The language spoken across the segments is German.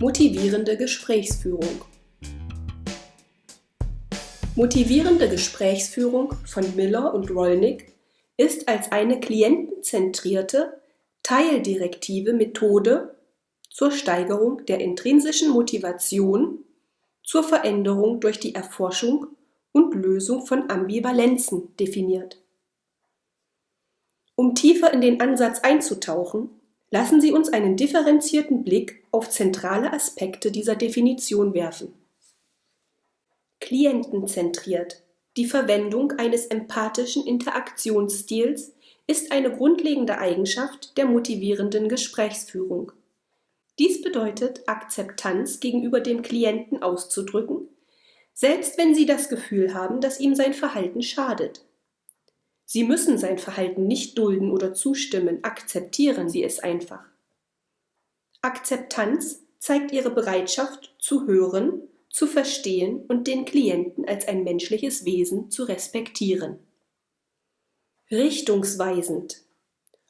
Motivierende Gesprächsführung Motivierende Gesprächsführung von Miller und Rollnick ist als eine klientenzentrierte, teildirektive Methode zur Steigerung der intrinsischen Motivation zur Veränderung durch die Erforschung und Lösung von Ambivalenzen definiert. Um tiefer in den Ansatz einzutauchen, lassen Sie uns einen differenzierten Blick auf zentrale Aspekte dieser Definition werfen. Klientenzentriert. Die Verwendung eines empathischen Interaktionsstils ist eine grundlegende Eigenschaft der motivierenden Gesprächsführung. Dies bedeutet, Akzeptanz gegenüber dem Klienten auszudrücken, selbst wenn Sie das Gefühl haben, dass ihm sein Verhalten schadet. Sie müssen sein Verhalten nicht dulden oder zustimmen, akzeptieren Sie es einfach. Akzeptanz zeigt Ihre Bereitschaft zu hören, zu verstehen und den Klienten als ein menschliches Wesen zu respektieren. Richtungsweisend.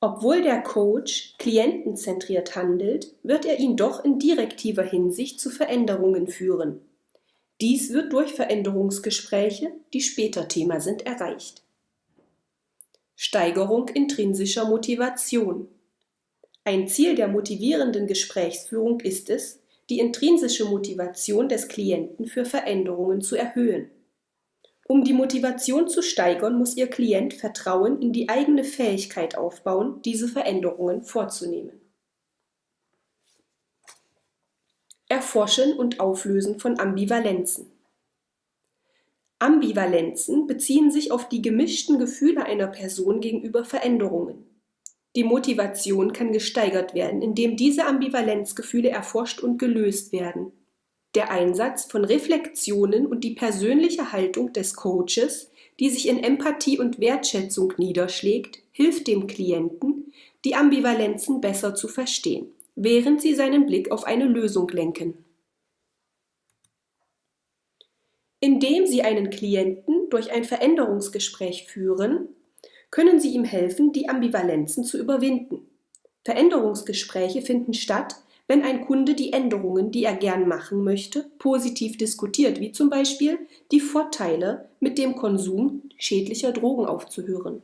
Obwohl der Coach klientenzentriert handelt, wird er ihn doch in direktiver Hinsicht zu Veränderungen führen. Dies wird durch Veränderungsgespräche, die später Thema sind, erreicht. Steigerung intrinsischer Motivation. Ein Ziel der motivierenden Gesprächsführung ist es, die intrinsische Motivation des Klienten für Veränderungen zu erhöhen. Um die Motivation zu steigern, muss Ihr Klient Vertrauen in die eigene Fähigkeit aufbauen, diese Veränderungen vorzunehmen. Erforschen und Auflösen von Ambivalenzen. Ambivalenzen beziehen sich auf die gemischten Gefühle einer Person gegenüber Veränderungen. Die Motivation kann gesteigert werden, indem diese Ambivalenzgefühle erforscht und gelöst werden. Der Einsatz von Reflexionen und die persönliche Haltung des Coaches, die sich in Empathie und Wertschätzung niederschlägt, hilft dem Klienten, die Ambivalenzen besser zu verstehen, während sie seinen Blick auf eine Lösung lenken. Indem Sie einen Klienten durch ein Veränderungsgespräch führen, können Sie ihm helfen, die Ambivalenzen zu überwinden. Veränderungsgespräche finden statt, wenn ein Kunde die Änderungen, die er gern machen möchte, positiv diskutiert, wie zum Beispiel die Vorteile, mit dem Konsum schädlicher Drogen aufzuhören.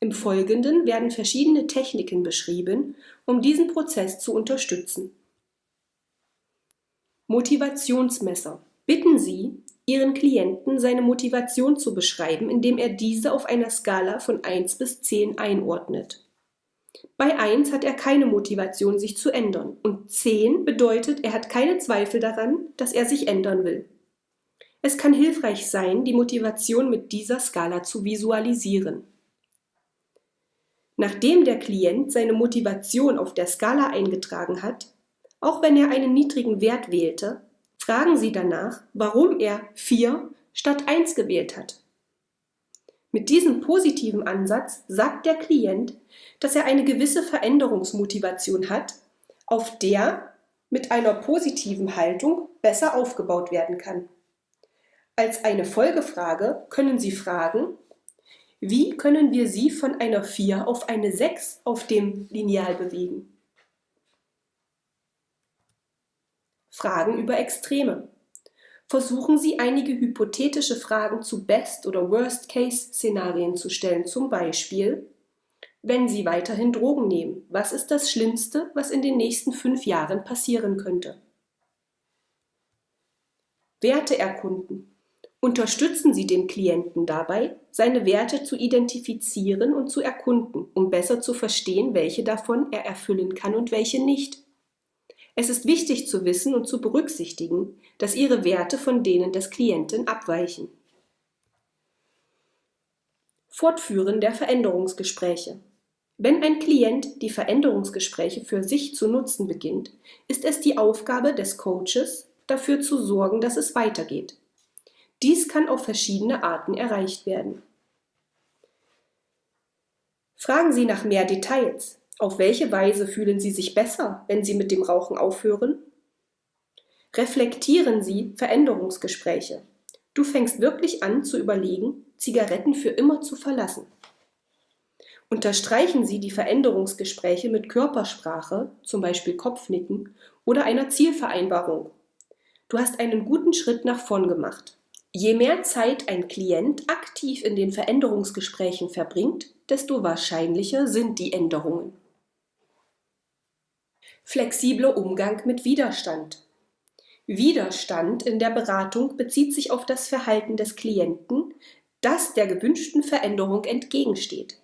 Im Folgenden werden verschiedene Techniken beschrieben, um diesen Prozess zu unterstützen. Motivationsmesser. Bitten Sie, Ihren Klienten seine Motivation zu beschreiben, indem er diese auf einer Skala von 1 bis 10 einordnet. Bei 1 hat er keine Motivation, sich zu ändern und 10 bedeutet, er hat keine Zweifel daran, dass er sich ändern will. Es kann hilfreich sein, die Motivation mit dieser Skala zu visualisieren. Nachdem der Klient seine Motivation auf der Skala eingetragen hat, auch wenn er einen niedrigen Wert wählte, fragen Sie danach, warum er 4 statt 1 gewählt hat. Mit diesem positiven Ansatz sagt der Klient, dass er eine gewisse Veränderungsmotivation hat, auf der mit einer positiven Haltung besser aufgebaut werden kann. Als eine Folgefrage können Sie fragen, wie können wir Sie von einer 4 auf eine 6 auf dem Lineal bewegen? Fragen über Extreme. Versuchen Sie einige hypothetische Fragen zu Best- oder Worst-Case-Szenarien zu stellen, zum Beispiel, wenn Sie weiterhin Drogen nehmen, was ist das Schlimmste, was in den nächsten fünf Jahren passieren könnte? Werte erkunden. Unterstützen Sie den Klienten dabei, seine Werte zu identifizieren und zu erkunden, um besser zu verstehen, welche davon er erfüllen kann und welche nicht. Es ist wichtig zu wissen und zu berücksichtigen, dass Ihre Werte von denen des Klienten abweichen. Fortführen der Veränderungsgespräche. Wenn ein Klient die Veränderungsgespräche für sich zu nutzen beginnt, ist es die Aufgabe des Coaches, dafür zu sorgen, dass es weitergeht. Dies kann auf verschiedene Arten erreicht werden. Fragen Sie nach mehr Details. Auf welche Weise fühlen Sie sich besser, wenn Sie mit dem Rauchen aufhören? Reflektieren Sie Veränderungsgespräche. Du fängst wirklich an zu überlegen, Zigaretten für immer zu verlassen. Unterstreichen Sie die Veränderungsgespräche mit Körpersprache, zum Beispiel Kopfnicken, oder einer Zielvereinbarung. Du hast einen guten Schritt nach vorn gemacht. Je mehr Zeit ein Klient aktiv in den Veränderungsgesprächen verbringt, desto wahrscheinlicher sind die Änderungen. Flexibler Umgang mit Widerstand. Widerstand in der Beratung bezieht sich auf das Verhalten des Klienten, das der gewünschten Veränderung entgegensteht.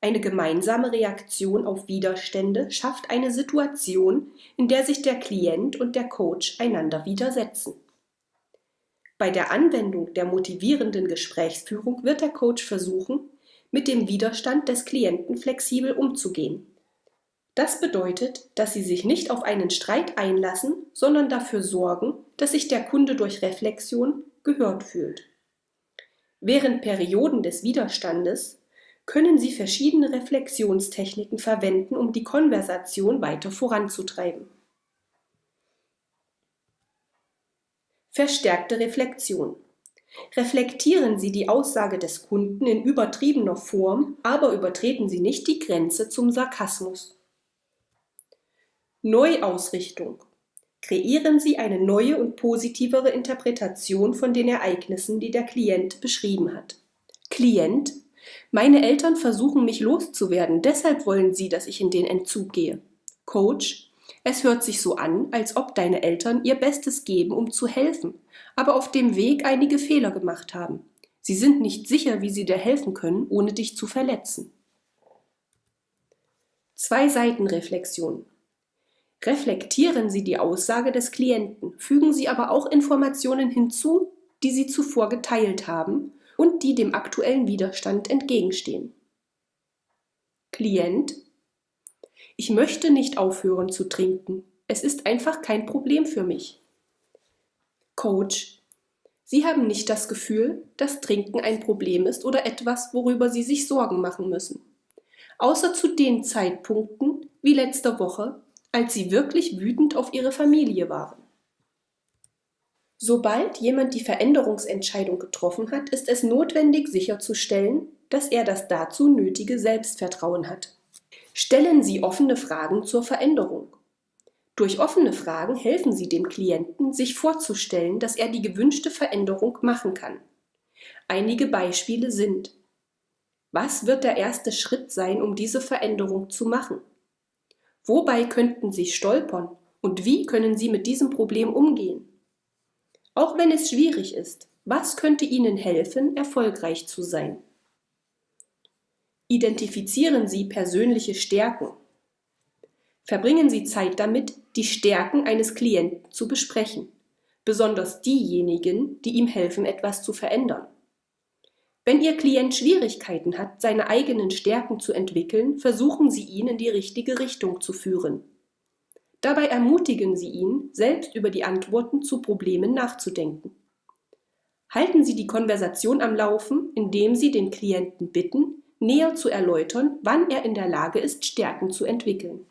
Eine gemeinsame Reaktion auf Widerstände schafft eine Situation, in der sich der Klient und der Coach einander widersetzen. Bei der Anwendung der motivierenden Gesprächsführung wird der Coach versuchen, mit dem Widerstand des Klienten flexibel umzugehen. Das bedeutet, dass Sie sich nicht auf einen Streit einlassen, sondern dafür sorgen, dass sich der Kunde durch Reflexion gehört fühlt. Während Perioden des Widerstandes können Sie verschiedene Reflexionstechniken verwenden, um die Konversation weiter voranzutreiben. Verstärkte Reflexion. Reflektieren Sie die Aussage des Kunden in übertriebener Form, aber übertreten Sie nicht die Grenze zum Sarkasmus. Neuausrichtung. Kreieren Sie eine neue und positivere Interpretation von den Ereignissen, die der Klient beschrieben hat. Klient meine Eltern versuchen mich loszuwerden, deshalb wollen sie, dass ich in den Entzug gehe. Coach, es hört sich so an, als ob deine Eltern ihr Bestes geben, um zu helfen, aber auf dem Weg einige Fehler gemacht haben. Sie sind nicht sicher, wie sie dir helfen können, ohne dich zu verletzen. Zwei Seiten Reflexion. Reflektieren Sie die Aussage des Klienten, fügen Sie aber auch Informationen hinzu, die Sie zuvor geteilt haben und die dem aktuellen Widerstand entgegenstehen. Klient Ich möchte nicht aufhören zu trinken. Es ist einfach kein Problem für mich. Coach Sie haben nicht das Gefühl, dass Trinken ein Problem ist oder etwas, worüber Sie sich Sorgen machen müssen. Außer zu den Zeitpunkten, wie letzte Woche, als Sie wirklich wütend auf Ihre Familie waren. Sobald jemand die Veränderungsentscheidung getroffen hat, ist es notwendig sicherzustellen, dass er das dazu nötige Selbstvertrauen hat. Stellen Sie offene Fragen zur Veränderung. Durch offene Fragen helfen Sie dem Klienten, sich vorzustellen, dass er die gewünschte Veränderung machen kann. Einige Beispiele sind Was wird der erste Schritt sein, um diese Veränderung zu machen? Wobei könnten Sie stolpern und wie können Sie mit diesem Problem umgehen? Auch wenn es schwierig ist, was könnte Ihnen helfen, erfolgreich zu sein? Identifizieren Sie persönliche Stärken. Verbringen Sie Zeit damit, die Stärken eines Klienten zu besprechen, besonders diejenigen, die ihm helfen, etwas zu verändern. Wenn Ihr Klient Schwierigkeiten hat, seine eigenen Stärken zu entwickeln, versuchen Sie ihn in die richtige Richtung zu führen. Dabei ermutigen Sie ihn, selbst über die Antworten zu Problemen nachzudenken. Halten Sie die Konversation am Laufen, indem Sie den Klienten bitten, näher zu erläutern, wann er in der Lage ist, Stärken zu entwickeln.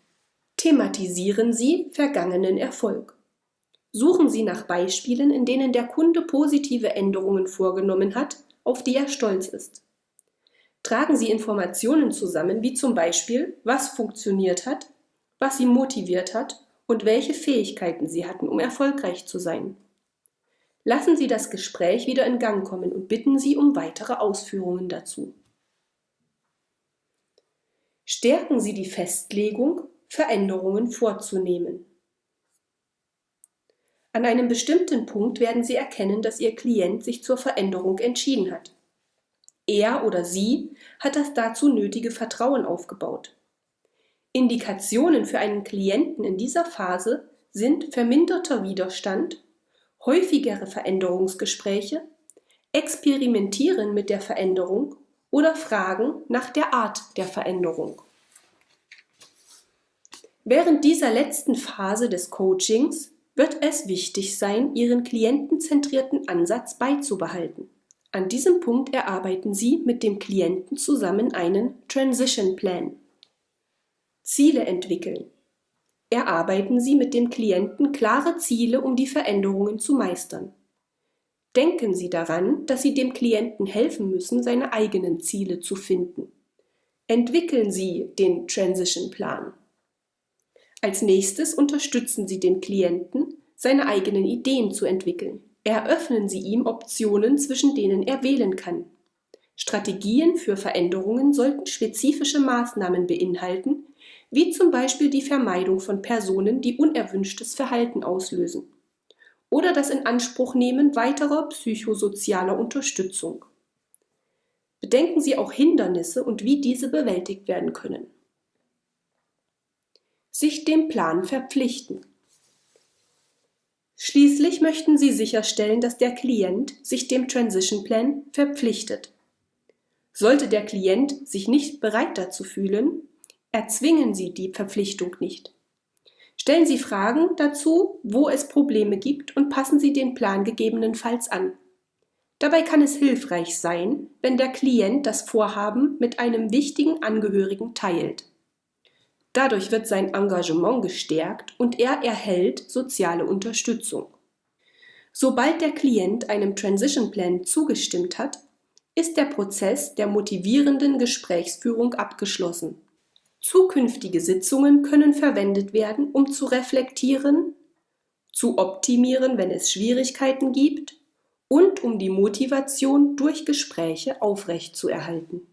Thematisieren Sie vergangenen Erfolg. Suchen Sie nach Beispielen, in denen der Kunde positive Änderungen vorgenommen hat, auf die er stolz ist. Tragen Sie Informationen zusammen, wie zum Beispiel, was funktioniert hat, was sie motiviert hat und welche Fähigkeiten sie hatten, um erfolgreich zu sein. Lassen Sie das Gespräch wieder in Gang kommen und bitten Sie um weitere Ausführungen dazu. Stärken Sie die Festlegung, Veränderungen vorzunehmen. An einem bestimmten Punkt werden Sie erkennen, dass Ihr Klient sich zur Veränderung entschieden hat. Er oder sie hat das dazu nötige Vertrauen aufgebaut. Indikationen für einen Klienten in dieser Phase sind verminderter Widerstand, häufigere Veränderungsgespräche, Experimentieren mit der Veränderung oder Fragen nach der Art der Veränderung. Während dieser letzten Phase des Coachings wird es wichtig sein, Ihren klientenzentrierten Ansatz beizubehalten. An diesem Punkt erarbeiten Sie mit dem Klienten zusammen einen Transition Plan. Ziele entwickeln. Erarbeiten Sie mit dem Klienten klare Ziele, um die Veränderungen zu meistern. Denken Sie daran, dass Sie dem Klienten helfen müssen, seine eigenen Ziele zu finden. Entwickeln Sie den Transition Plan. Als nächstes unterstützen Sie den Klienten, seine eigenen Ideen zu entwickeln. Eröffnen Sie ihm Optionen, zwischen denen er wählen kann. Strategien für Veränderungen sollten spezifische Maßnahmen beinhalten, wie zum Beispiel die Vermeidung von Personen, die unerwünschtes Verhalten auslösen oder das Inanspruchnehmen weiterer psychosozialer Unterstützung. Bedenken Sie auch Hindernisse und wie diese bewältigt werden können. Sich dem Plan verpflichten. Schließlich möchten Sie sicherstellen, dass der Klient sich dem Transition Plan verpflichtet. Sollte der Klient sich nicht bereit dazu fühlen, erzwingen Sie die Verpflichtung nicht. Stellen Sie Fragen dazu, wo es Probleme gibt und passen Sie den Plan gegebenenfalls an. Dabei kann es hilfreich sein, wenn der Klient das Vorhaben mit einem wichtigen Angehörigen teilt. Dadurch wird sein Engagement gestärkt und er erhält soziale Unterstützung. Sobald der Klient einem Transition Plan zugestimmt hat, ist der Prozess der motivierenden Gesprächsführung abgeschlossen. Zukünftige Sitzungen können verwendet werden, um zu reflektieren, zu optimieren, wenn es Schwierigkeiten gibt und um die Motivation durch Gespräche aufrechtzuerhalten.